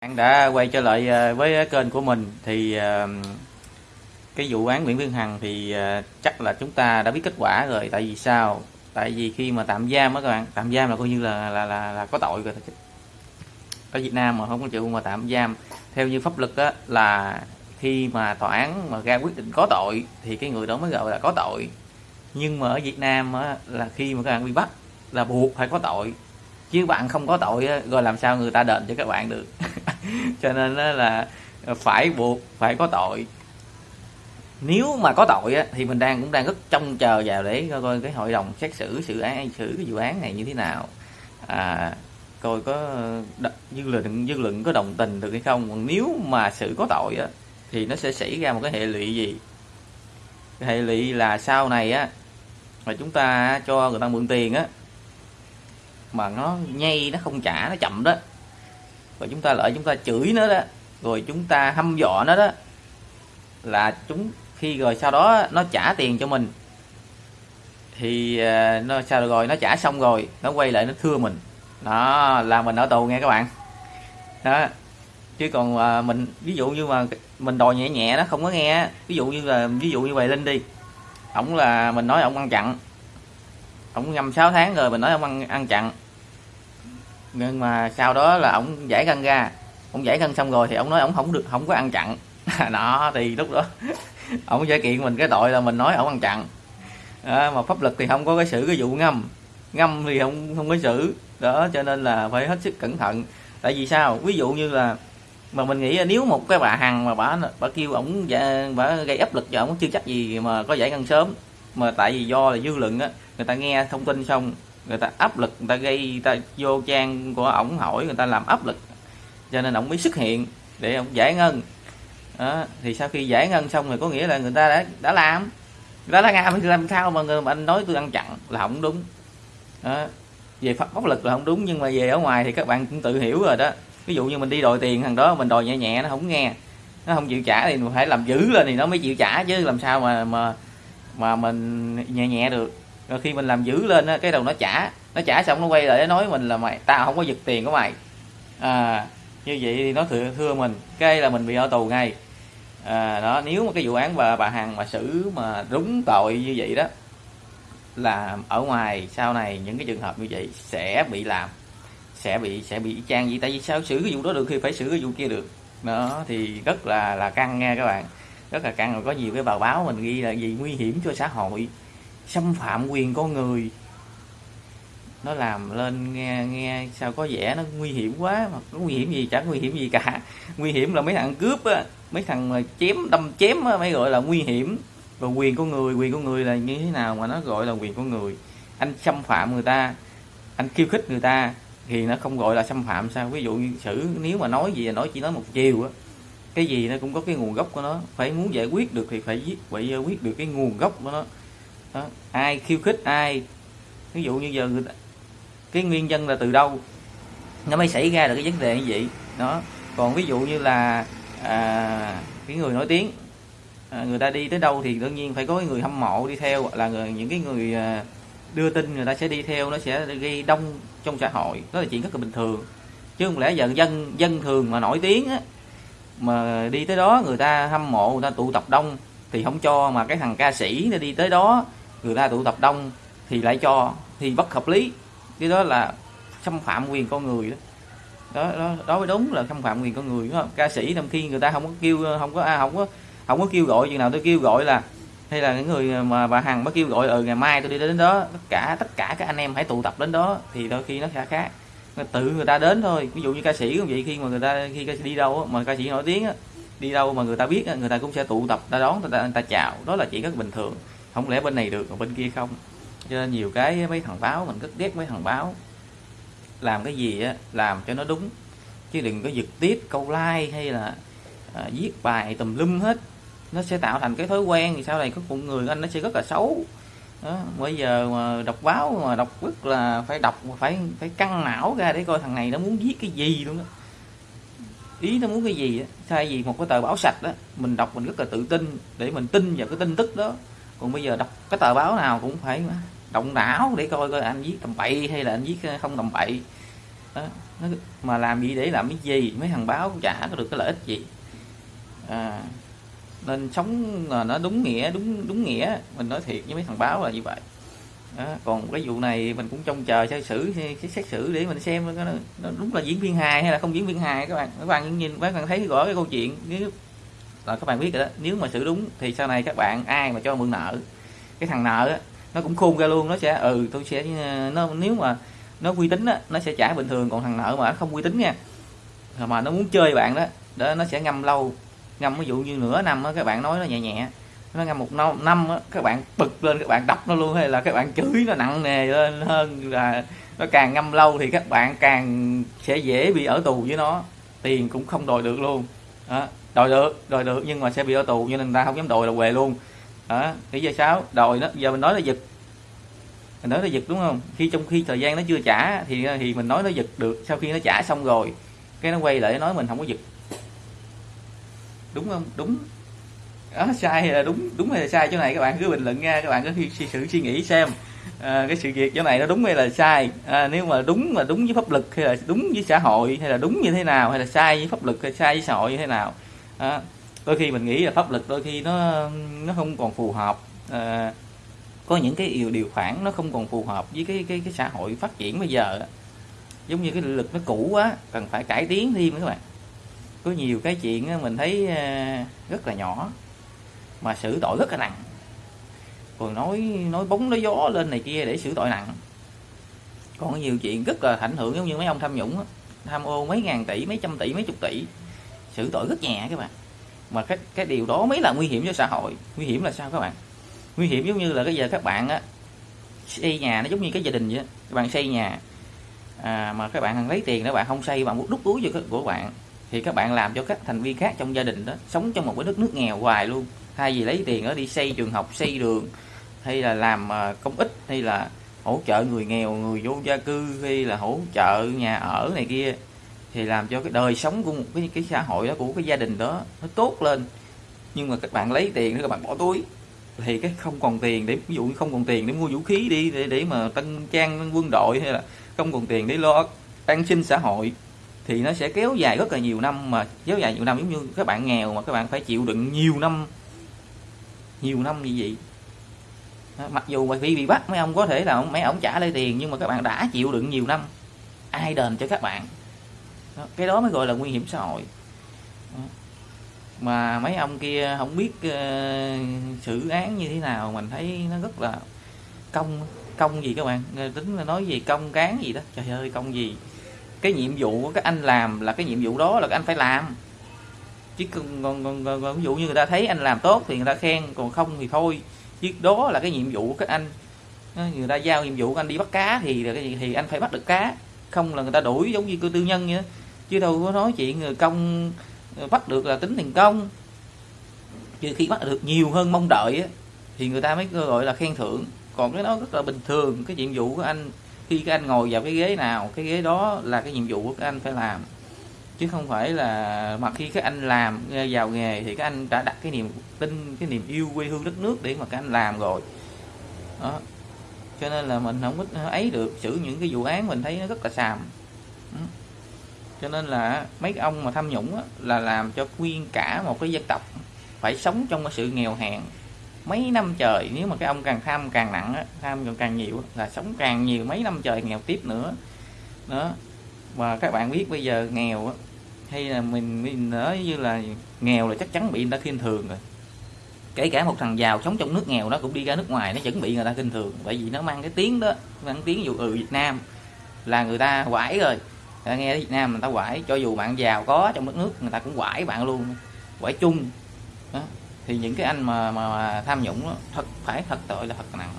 Bạn đã quay trở lại ờ, với kênh của mình thì ờ, cái vụ án Nguyễn Phương Hằng thì ờ, chắc là chúng ta đã biết kết quả rồi. Tại vì sao? Tại vì khi mà tạm giam á các bạn tạm giam là coi như là là là, là có tội rồi. Ở Việt Nam mà không có chịu mà tạm giam. Theo như pháp luật á là khi mà tòa án mà ra quyết định có tội thì cái người đó mới gọi là có tội. Nhưng mà ở Việt Nam á, là khi mà các bạn bị bắt là buộc phải có tội. Chứ bạn không có tội á, rồi làm sao người ta đền cho các bạn được? Cho nên là phải buộc phải có tội. Nếu mà có tội á, thì mình đang cũng đang rất trông chờ vào để coi, coi cái hội đồng xét xử sự án xử cái vụ án này như thế nào. À, coi có dư luận dư luận có đồng tình được hay không. Còn nếu mà sự có tội á, thì nó sẽ xảy ra một cái hệ lụy gì? Cái hệ lụy là sau này á mà chúng ta cho người ta mượn tiền á mà nó nhây nó không trả nó chậm đó rồi chúng ta lợi chúng ta chửi nó đó. Rồi chúng ta hăm dọa nó đó. Là chúng khi rồi sau đó nó trả tiền cho mình. Thì à, nó sao rồi? Nó trả xong rồi. Nó quay lại nó thưa mình. Đó là mình ở tù nghe các bạn. Đó. Chứ còn à, mình ví dụ như mà mình đòi nhẹ nhẹ nó không có nghe ví dụ như là ví dụ như vậy linh đi. Ổng là mình nói ổng ăn chặn. Ổng ngâm 6 tháng rồi mình nói ông ăn ăn chặn nhưng mà sau đó là ổng giải ngân ra. Ổng giải ngân xong rồi thì ổng nói ổng không được không có ăn chặn. Đó thì lúc đó ổng giải kiện mình cái tội là mình nói ổng ăn chặn. Đó, mà pháp luật thì không có cái xử cái vụ ngâm. Ngâm thì không không có xử. Đó cho nên là phải hết sức cẩn thận. Tại vì sao? Ví dụ như là mà mình nghĩ nếu một cái bà hằng mà bà bà kêu ổng bà gây áp lực cho ổng chưa chắc gì mà có giải ngân sớm. Mà tại vì do là dư luận á người ta nghe thông tin xong người ta áp lực, người ta gây, người ta vô trang của ổng hỏi, người ta làm áp lực. Cho nên ổng mới xuất hiện để ổng giải ngân. Đó. thì sau khi giải ngân xong rồi có nghĩa là người ta đã đã làm. Người ta đã làm làm sao mà người, mà anh nói tôi ăn chặn là không đúng. Đó. về pháp pháp lực là không đúng, nhưng mà về ở ngoài thì các bạn cũng tự hiểu rồi đó. Ví dụ như mình đi đòi tiền thằng đó, mình đòi nhẹ nhẹ, nó không nghe. Nó không chịu trả thì mình phải làm dữ lên thì nó mới chịu trả chứ, làm sao mà mà mà mình nhẹ nhẹ được rồi khi mình làm dữ lên á cái đầu nó trả nó trả xong nó quay lại nó nói mình là mày tao không có giật tiền của mày. À như vậy thì nó thưa, thưa mình cái là mình bị ở tù ngay. À, đó nếu mà cái vụ án bà bà hằng mà xử mà đúng tội như vậy đó là ở ngoài sau này những cái trường hợp như vậy sẽ bị làm sẽ bị sẽ bị trang gì tại vì sao? Xử cái vụ đó được khi phải xử cái vụ kia được. Đó thì rất là là căng nha các bạn. Rất là căng rồi có nhiều cái bài báo mình ghi là gì nguy hiểm cho xã hội xâm phạm quyền con người. Nó làm lên nghe nghe sao có vẻ nó nguy hiểm quá mà có nguy hiểm gì chẳng nguy hiểm gì cả. Nguy hiểm là mấy thằng cướp á, mấy thằng mà chém, đâm chém á, mới gọi là nguy hiểm. Và quyền con người, quyền con người là như thế nào mà nó gọi là quyền con người? Anh xâm phạm người ta, anh khiêu khích người ta thì nó không gọi là xâm phạm sao? Ví dụ như xử, nếu mà nói gì là nói chỉ nói một chiều á, cái gì nó cũng có cái nguồn gốc của nó. Phải muốn giải quyết được thì phải giết, phải giải quyết được cái nguồn gốc của nó đó. ai khiêu khích ai? Ví dụ như giờ người ta, cái nguyên nhân là từ đâu? Nó mới xảy ra được cái vấn đề như vậy. Đó. Còn ví dụ như là à, cái người nổi tiếng à, người ta đi tới đâu thì đương nhiên phải có cái người hâm mộ đi theo là người, những cái người à, đưa tin người ta sẽ đi theo nó sẽ gây đông trong xã hội. Đó là chuyện rất là bình thường. Chứ không lẽ giờ dân dân thường mà nổi tiếng á mà đi tới đó người ta hâm mộ người ta tụ tập đông thì không cho mà cái thằng ca sĩ nó đi tới đó người ta tụ tập đông thì lại cho thì bất hợp lý. Cái đó là xâm phạm quyền con người đó. Đó đó, đó mới đúng là xâm phạm quyền con người đúng không? Ca sĩ trong khi người ta không có kêu không có à, không có không có kêu gọi chừng nào tôi kêu gọi là hay là những người mà bà hằng mới kêu gọi ở ừ, ngày mai tôi đi đến đó tất cả tất cả các anh em hãy tụ tập đến đó thì đôi khi nó sẽ khác. Tự người ta đến thôi ví dụ như ca sĩ cũng vậy khi mà người ta khi ca sĩ đi đâu mà ca sĩ nổi tiếng đi đâu mà người ta biết người ta cũng sẽ tụ tập ta đón người ta, người ta chào. Đó là chuyện rất bình thường không lẽ bên này được còn bên kia không? Cho nên nhiều cái mấy thằng báo mình rất ghét mấy thằng báo. Làm cái gì á làm cho nó đúng. Chứ đừng có giật tiếp câu like hay là à, viết bài tùm lum hết. Nó sẽ tạo thành cái thói quen thì sau này có một người anh nó sẽ rất là xấu. Đó. bây giờ mà đọc báo mà đọc rất là phải đọc phải phải căng não ra để coi thằng này nó muốn viết cái gì luôn đó ý nó muốn cái gì á thay vì một cái tờ báo sạch đó mình đọc mình rất là tự tin để mình tin vào cái tin tức đó còn bây giờ đọc cái tờ báo nào cũng phải động não để coi coi anh viết tầm bậy hay là anh viết ờ, không tầm bậy đó. nó, mà làm gì để làm cái gì mấy thằng báo chả có được cái lợi ích gì à, nên sống là nó đúng nghĩa đúng đúng nghĩa mình nói thiệt với mấy thằng báo là như vậy đó. còn cái vụ này mình cũng trông chờ xét xử xét xử để mình xem nó, nó đúng là diễn viên hài hay là không diễn viên hài các bạn các bạn nhìn các bạn thấy rõ cái câu chuyện nếu là các bạn biết rồi đó. Nếu mà xử đúng thì sau này các bạn ai mà cho mượn nợ cái thằng nợ á, nó cũng khôn ra luôn nó sẽ ừ tôi sẽ ờ, nó nếu mà nó uy tín á, nó sẽ trả bình thường còn thằng nợ mà nó không uy tín nha. Mà nó muốn chơi bạn đó đó nó sẽ ngâm lâu. Ngâm ví dụ như nửa năm á, các bạn nói nó nhẹ nhẹ nó ngâm một năm, năm á, các bạn bực lên các bạn đập nó luôn hay là các bạn chửi nó nặng nề lên hơn là nó càng ngâm lâu thì các bạn càng sẽ dễ bị ở tù với nó. Tiền cũng không đòi được luôn. Đó đòi được đòi được nhưng mà sẽ bị ở tù cho nên người ta không dám đòi là què luôn. Đó lý do sáu đòi nó giờ mình nói là giật. Mình nói là giật đúng không? Khi trong khi thời gian nó chưa trả thì thì mình nói nó giật được sau khi nó trả xong rồi cái nó quay lại nói mình không có giật. Đúng không? Đúng. Đó sai hay là đúng đúng hay là sai? Chỗ này các bạn cứ bình luận nha các bạn cứ suy sự suy nghĩ xem. À, cái sự việc chỗ này nó đúng hay là sai? À, nếu mà đúng mà đúng với pháp luật hay là đúng với xã hội hay là đúng như thế nào? Hay là sai với pháp luật hay sai với xã hội như thế nào? À, đôi khi mình nghĩ là pháp luật đôi khi nó nó không còn phù hợp. À, có những cái điều điều khoản nó không còn phù hợp với cái cái cái xã hội phát triển bây giờ giống như cái lực nó cũ quá cần phải cải tiến thêm các bạn. Có nhiều cái chuyện mình thấy ờ, rất là nhỏ mà xử tội rất là nặng. Còn nói nói bóng nói gió lên này kia để xử tội nặng. Còn nhiều chuyện rất là ảnh hưởng giống như mấy ông tham nhũng tham ô mấy ngàn tỷ mấy trăm tỷ mấy chục tỷ xử tội rất nhẹ các bạn. Mà cái cái điều đó mới là nguy hiểm cho xã hội. Nguy hiểm là sao các bạn? Nguy hiểm giống như là cái giờ các bạn á xây nhà nó giống như cái gia đình vậy. Các bạn xây nhà à, mà các bạn lấy tiền đó bạn không xây bạn muốn đút túi cho của bạn thì các bạn làm cho các thành viên khác trong gia đình đó sống trong một cái đất nước nghèo hoài luôn. Thay vì lấy tiền đó đi xây trường học xây đường hay là làm à, công ích hay là hỗ trợ người nghèo người vô gia cư hay là hỗ trợ nhà ở này kia thì làm cho cái đời sống của một cái cái xã hội đó của cái gia đình đó nó tốt lên. Nhưng mà các bạn lấy tiền các bạn bỏ túi. Thì cái không còn tiền để ví dụ như không còn tiền để mua vũ khí đi để để mà tân trang quân đội hay là không còn tiền để lo an sinh xã hội thì nó sẽ kéo dài rất là nhiều năm. Mà kéo dài nhiều năm giống như các bạn nghèo mà các bạn phải chịu đựng nhiều năm nhiều năm như vậy. Đó, mặc dù mà bị bị bắt mấy ông có thể là mấy ông trả lại tiền nhưng mà các bạn đã chịu đựng nhiều năm ai đền cho các bạn? Đó, cái đó mới gọi là nguy hiểm xã hội. Đó. mà mấy ông kia không biết uh, xử án như thế nào mình thấy nó rất là công công gì các bạn. Tính là nói gì công cán gì đó. Trời ơi công gì? Cái nhiệm vụ của các anh làm là cái nhiệm vụ đó là các anh phải làm. Chứ còn, còn, còn, còn, còn ví dụ như người ta thấy anh làm tốt thì người ta khen còn không thì thôi. Chứ đó là cái nhiệm vụ của các anh người ta giao nhiệm vụ của anh đi bắt cá thì thì anh phải bắt được cá. Không là người ta đuổi giống như cơ tư nhân vậy chứ đâu có nói chuyện người công ờ, bắt được là tính tiền công. Chứ khi bắt được nhiều hơn mong đợi á, thì người ta mới gọi là khen thưởng. Còn cái đó rất là bình thường cái nhiệm vụ của anh khi các anh ngồi vào cái ghế nào cái ghế đó là cái nhiệm vụ của các anh phải làm. Chứ không phải là mà khi các anh làm ờ, vào nghề thì các anh đã đặt cái niềm tin cái niềm yêu quê hương đất nước để mà các anh làm rồi. Đó. Cho nên là mình không có ấy được xử những cái vụ án mình thấy nó rất là xàm cho nên là mấy ông mà tham nhũng là làm cho nguyên cả một cái dân tộc phải sống trong cái sự nghèo hèn. Mấy năm trời nếu mà cái ông càng tham càng nặng á, tham càng càng nhiều là sống càng nhiều mấy năm trời nghèo tiếp nữa. Đó. Và các bạn biết bây giờ nghèo á, hay là mình mình nói như là nghèo là chắc chắn bị người ta khinh thường rồi. Kể cả một thằng giàu sống trong nước nghèo nó cũng đi ra nước ngoài nó chuẩn bị người ta khinh thường. Bởi vì nó mang cái tiếng đó mang tiếng dụ ừ Việt Nam là người ta quải rồi ta nghe Việt Nam người ta quải cho dù bạn giàu có trong đất nước người ta cũng quải bạn luôn quải chung. Đó. thì những cái anh mà mà, mà tham nhũng đó, thật phải thật tội là thật nặng.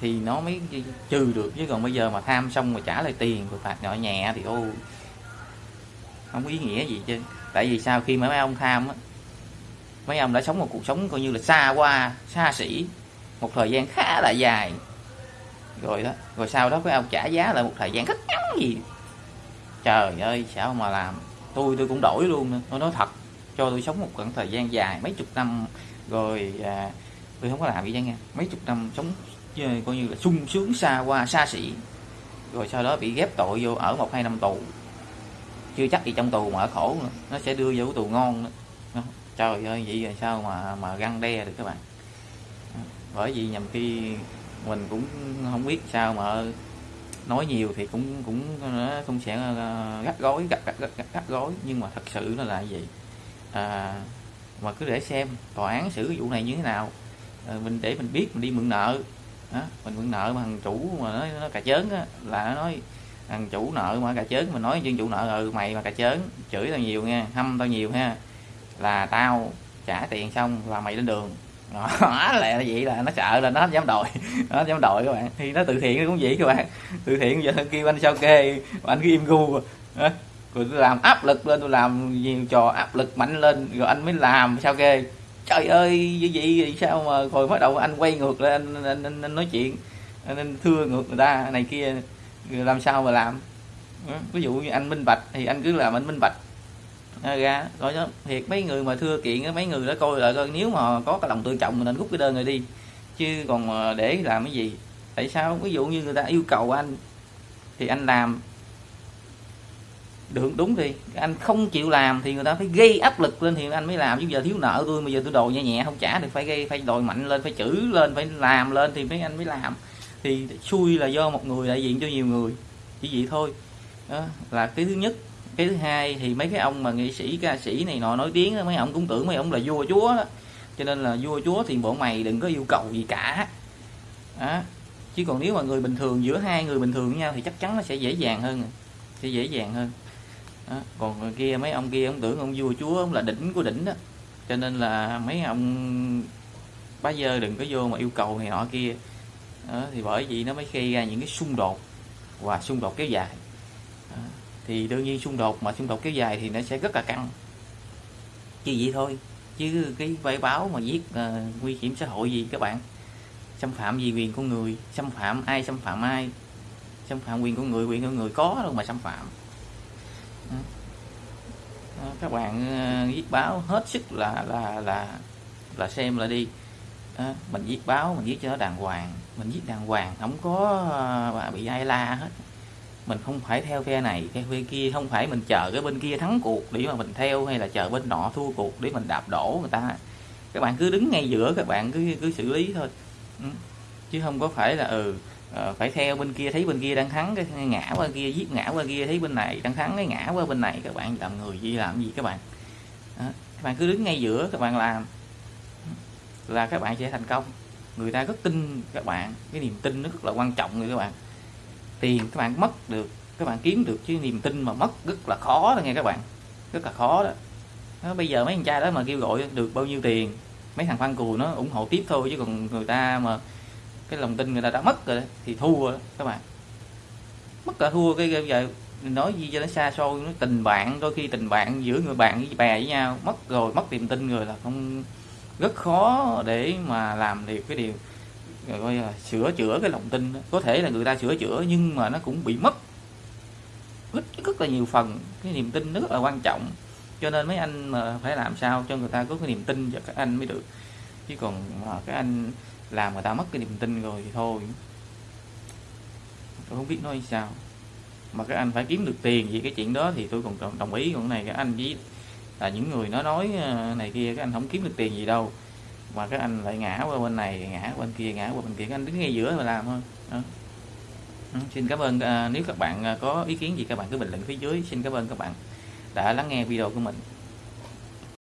Thì nó mới trừ được chứ còn bây giờ mà tham xong mà trả lại tiền rồi phạt nhỏ nhẹ thì ô không có ý nghĩa gì chứ. Tại vì sao khi mà mấy ông tham á mấy ông đã sống một cuộc sống coi như là xa qua xa xỉ một thời gian khá là dài. Rồi đó rồi sau đó mấy ông trả giá lại một thời gian rất ngắn gì trời ơi sao mà làm? Tôi tôi cũng đổi luôn nữa. Tôi nói thật cho tôi sống một khoảng thời gian dài mấy chục năm rồi à, tôi không có làm gì chứ nghe mấy chục năm sống ờ, coi như là sung sướng xa qua xa xỉ. Rồi sau đó bị ghép tội vô ở một hai năm tù. Chưa chắc gì trong tù mà ở khổ nữa. Nó sẽ đưa vô tù ngon nữa. Trời ơi vậy rồi sao mà mà găng đe được các bạn? Bởi vì nhầm khi mình cũng không biết sao mà nói nhiều thì cũng cũng nó cũng sẽ ờ, gắt gối gắt gắt, gắt, gắt gối. Nhưng mà thật sự nó là gì? À, mà cứ để xem tòa án xử cái vụ này như thế nào. À, mình để mình biết mình đi mượn nợ. Đó, mình mượn nợ mà thằng chủ mà nó, nó cà chớn á, là nó nói thằng chủ nợ mà cà chớn. Mình nói chuyên chủ nợ ừ mày mà cà chớn chửi tao nhiều nha hâm tao nhiều ha là tao trả tiền xong là mày lên đường đó là vậy là nó sợ là nó dám đòi nó dám đòi các bạn. Thì nó từ thiện cũng vậy các bạn. Từ thiện giờ kêu anh sao kê anh cứ im gu. Rồi tôi làm áp lực lên tôi làm nhiều trò áp lực mạnh lên rồi anh mới làm sao kê. Trời ơi như vậy sao mà rồi bắt đầu anh quay ngược lên anh, anh, anh, anh nói chuyện anh, anh thưa ngược người ta này kia làm sao mà làm? Ví dụ như anh minh bạch thì anh cứ làm anh minh bạch ra rồi đó, thiệt, mấy người mà thưa kiện mấy người đó coi lại coi, nếu mà có cái lòng tự trọng mình nên rút cái đơn này đi. Chứ còn để làm cái gì? Tại sao? Ví dụ như người ta yêu cầu anh, thì anh làm. Được, đúng thì anh không chịu làm thì người ta phải gây áp lực lên thì anh mới làm. Chứ giờ thiếu nợ tôi bây giờ tôi đồ nhẹ nhẹ, không trả thì phải gây, phải đòi mạnh lên, phải chữ lên, phải làm lên thì mấy anh mới làm. Thì xui là do một người đại diện cho nhiều người. Chỉ vậy thôi. Đó, là cái thứ nhất cái thứ hai thì mấy cái ông mà nghệ sĩ ca sĩ này nọ nổi tiếng đó, mấy ông cũng tưởng mấy ông là vua chúa đó. cho nên là vua chúa thì bộ mày đừng có yêu cầu gì cả đó. chứ còn nếu mà người bình thường giữa hai người bình thường với nhau thì chắc chắn nó sẽ dễ dàng hơn sẽ dễ dàng hơn đó. còn kia mấy ông kia ông tưởng ông vua chúa ông là đỉnh của đỉnh đó cho nên là mấy ông bá dơ đừng có vô mà yêu cầu này nọ kia đó. thì bởi vì nó mới gây ra những cái xung đột và xung đột kéo dài thì đương nhiên xung đột mà xung đột kéo dài thì nó sẽ rất là căng. Chỉ vậy thôi chứ cái vay báo mà viết uh, ờ, nguy hiểm xã hội gì các bạn? Xâm phạm gì quyền con người? Xâm phạm ai xâm phạm ai? Xâm phạm quyền con người quyền con người có đâu mà xâm phạm. Ờ, ờ, các bạn uh, viết báo hết sức là là là là xem là đi. Mình viết báo mình viết cho nó đàng hoàng. Mình viết đàng hoàng không có uh, bị ai la hết mình không phải theo phe này, theo phe kia. Không phải mình chờ cái bên kia thắng cuộc để mà mình theo hay là chờ bên nọ thua cuộc để mình đạp đổ người ta. Các bạn cứ đứng ngay giữa, các bạn cứ cứ xử lý thôi. Ừ. Chứ không có phải là ừ ờ, phải theo bên kia, thấy bên kia đang thắng, cái ngã qua kia, giết ngã qua kia, thấy bên này đang thắng, cái ngã qua bên này. Các bạn làm người gì, làm gì các bạn? Đó. các bạn cứ đứng ngay giữa, các bạn làm. Là các bạn sẽ thành công. Người ta rất tin các bạn. Cái niềm tin nó rất là quan trọng người các bạn tiền các bạn mất được các bạn kiếm được chứ niềm tin mà mất rất là khó đó nghe các bạn rất là khó đó, nó, bây giờ mấy anh trai đó mà kêu gọi được bao nhiêu tiền mấy thằng fan cù nó ủng hộ tiếp thôi chứ còn người ta mà cái lòng tin người ta đã mất rồi thì thua đó, các bạn. Mất cả thua cái bây giờ nói gì cho nó xa xôi nó tình bạn đôi khi tình bạn giữa người bạn với bè với nhau mất rồi mất niềm tin người là không rất khó để mà làm được cái điều rồi coi là sửa chữa cái lòng tin đó. có thể là người ta sửa chữa nhưng mà nó cũng bị mất rất, rất là nhiều phần. Cái niềm tin rất là quan trọng. Cho nên mấy anh mà phải làm sao cho người ta có cái niềm tin cho các anh mới được. Chứ còn mà các anh làm người ta mất cái niềm tin rồi thì thôi. Tôi không biết nói sao. Mà các anh phải kiếm được tiền vì cái chuyện đó thì tôi còn đồng ý còn này. Các anh với là những người nó nói à, này kia các anh không kiếm được tiền gì đâu mà các anh lại ngã qua bên này ngã qua bên kia ngã qua bên kia. Các anh đứng ngay giữa mà làm thôi. Đó. Ừ, xin cảm ơn à, nếu các bạn à, có ý kiến gì các bạn cứ bình luận phía dưới. Xin cảm ơn các bạn đã lắng nghe video của mình.